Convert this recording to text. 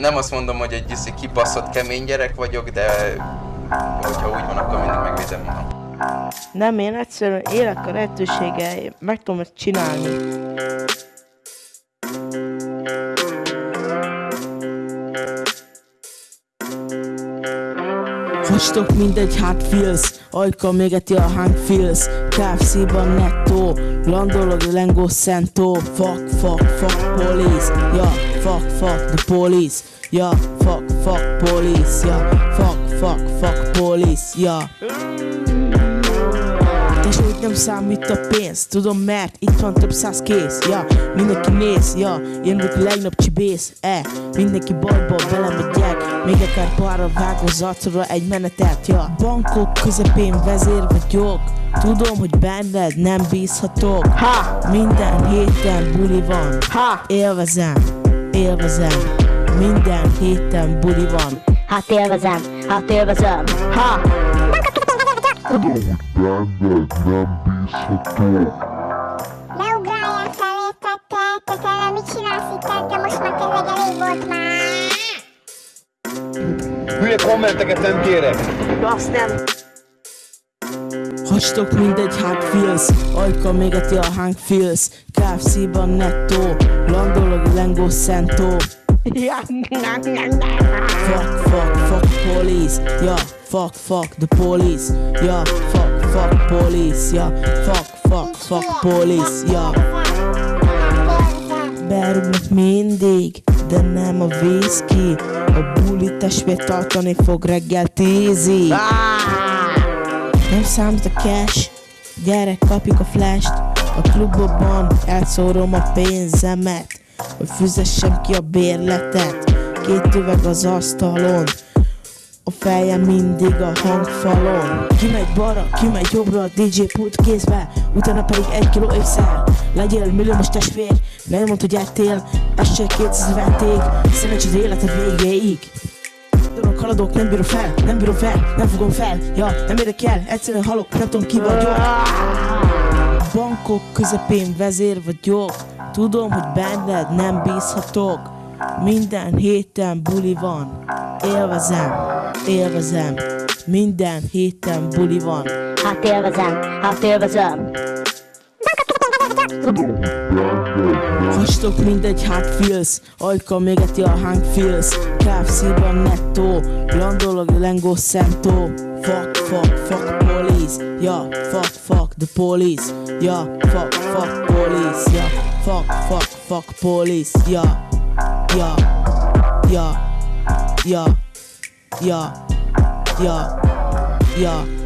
Nem azt mondom, hogy egy iszi kibaszott kemény gyerek vagyok, de hogyha úgy van, akkor mindig megvédem magam. Nem, én egyszerűen élek a lehetőséggel, meg tudom ezt csinálni. Hastok mindegy hát feels. Ajka mégeti a hang feels. KFC-ban netto Landolog Lengo Sento Fuck, fuck, fuck police. Ja, fuck, fuck the police. Ja, fuck, fuck police. Ja, fuck, fuck, fuck police. Ja és úgy nem számít a pénz. Tudom mert itt van több száz kész. Ja, mindenki néz, ja Én vagyok a legnagyobb csibész, e. Mindenki bajba belemegyek Még akár pára vágó zacra egy menetet, ja. Bankok közepén vezér vagyok. Tudom, hogy benned nem bízhatok. Ha! Minden héten buli van. Ha! Élvezem, élvezem. Minden héten buli van. Hát élvezem, hát élvezem. Ha! Tudom, hogy benned nem bízható. Ne ugráljál felé, tette, te tele mit csinálsz itt, tette, most már tényleg elég volt már. Hülye kommenteket nem kérek. Azt nem Hastok mindegy hát feels Ajka mégeti a hang feels KFC-ban netto Landolog Lengo Sento Fuck, fuck, fuck police Ja, fuck, fuck the police Ja, fuck, fuck police Ja, fuck, fuck, fuck police Ja, berúgnak mindig De nem a whisky A buli testvér tartani fog reggel tízig. Nem számít a cash? Gyerek, kapjuk a flash A klubokban elszórom a pénzemet Hogy fizessem ki a bérletet Két üveg az asztalon. A fejem mindig a hangfalon. Kimegy balra, kimegy jobbra, DJ pult kézbe Utána pedig egy kiló ékszer. Legyél milliómos testvér, nem mondd, hogy ettél csak 200 vették, szerencsét életed végéig. Tudok, haladok, nem bírom fel, nem bírom fel, nem fogom fel. Ja, nem érdekel, egyszerűen halok, nem tudom ki vagyok. Bankok közepén vezér vagyok Tudom, hogy benned nem bízhatok. Minden héten buli van. Élvezem, élvezem. Minden héten buli van. Hát élvezem, hát élvezem. Hastok mindegy hát feels Ajka mégeti a hang feels KFC-ban netto Landolog Lengo Sento Fuck, fuck, fuck police. Ja, fuck, fuck the police. Ja, fuck, fuck police. Ja, fuck, fuck, fuck police. Ja, ja, ja, ja, ja, ja, ja